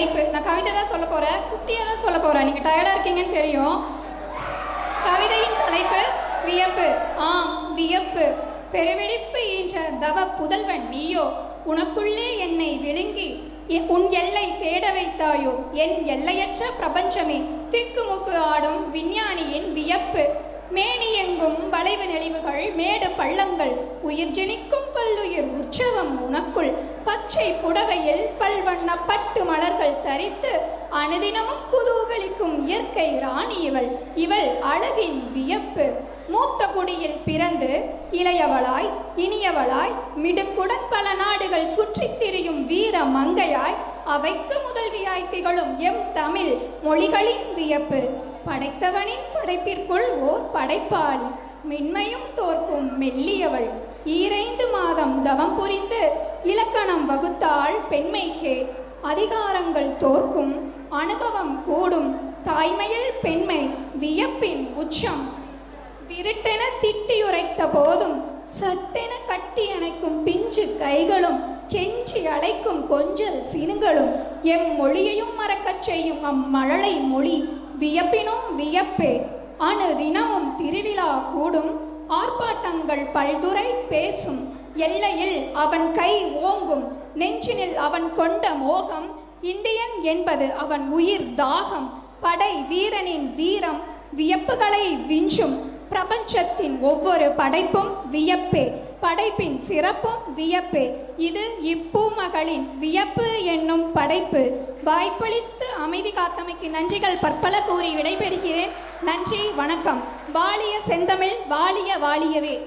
தலைப்பு நான் கவிதை தான் சொல்ல போகிறேன் குட்டியாக தான் சொல்ல போகிறேன் நீங்கள் டயர்டாக இருக்கீங்கன்னு தெரியும். கவிதையின் தலைப்பு வியப்பு. ஆம் வியப்பு. பெருவெடிப்பு என்ற தவ புதல்வன் நீயோ உனக்குள்ளே என்னை விழுங்கி உன் எல்லை தேட வைத்தாயோ என் எல்லையற்ற பிரபஞ்சமே திக்குமுக்கு ஆடும் விஞ்ஞானியின் வியப்பு. மேனி எங்கும் வளைவு நெளிவுகள் மேடு பள்ளங்கள் உயிர் ஜெனிக்கும் பல்லுயிர் உற்சவம் உனக்குள் பச்சை புடவையில் பல்வண்ண பட்டு மலர்கள் தரித்து அனுதினமும் குதூகலிக்கும் இயற்கை ராணி இவள். இவள் அழகின் வியப்பு. மூத்த குடியில் பிறந்து இளையவளாய் இனியவளாய் மிடுக்குடன் பல நாடுகள் சுற்றித் திரியும் வீர மங்கையாய் அவைக்கு முதல்வியாய் திகழும் எம் தமிழ் மொழிகளின் வியப்பு. படைத்தவனின் படைப்பிற்குள் ஓர் படைப்பாளி. மென்மையும் தோற்கும் மெல்லியவள். ஈரைந்து மாதம் தவம் புரிந்து இலக்கணம் வகுத்தாள் பெண்மைக்கே. அதிகாரங்கள் தோற்கும் அனுபவம் கூடும் தாய்மையில் பெண்மை வியப்பின் உச்சம். விருட்டென திட்டியுரைத்த போதும் சட்டென கட்டி அணைக்கும் பிஞ்சு கைகளும் கெஞ்சி அழைக்கும் கொஞ்சல் சினுங்களும் எம் மொழியையும் மறக்கச் செய்யும் அம்மழலை மொழி வியப்பினும் வியப்பே. அணு தினமும் திருவிழா கூடும். ஆர்ப்பாட்டங்கள் பல்துறை பேசும். எல்லையில் அவன் கை ஓங்கும். நெஞ்சினில் அவன் கொண்ட மோகம். இந்தியன் என்பது அவன் உயிர் தாகம். படை வீரனின் வீரம். வியப்புகளை விஞ்சும். பிரபஞ்சத்தின் ஒவ்வொரு படைப்பும் வியப்பே. படைப்பின் சிறப்பும் வியப்பே. இது இப்பூமகளின் வியப்பு என்னும் படைப்பு. வாய்ப்பளித்து அமைதி காத்தமைக்கு நன்றிகள் பற்பல கூறி விடைபெறுகிறேன். நன்றி வணக்கம். வாலிய செந்தமிழ் வாலிய வாலியவே.